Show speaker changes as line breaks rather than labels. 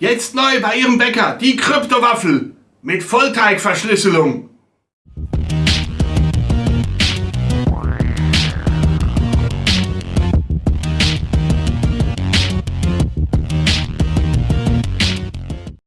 Jetzt neu bei Ihrem Bäcker die Kryptowaffel mit Vollteigverschlüsselung.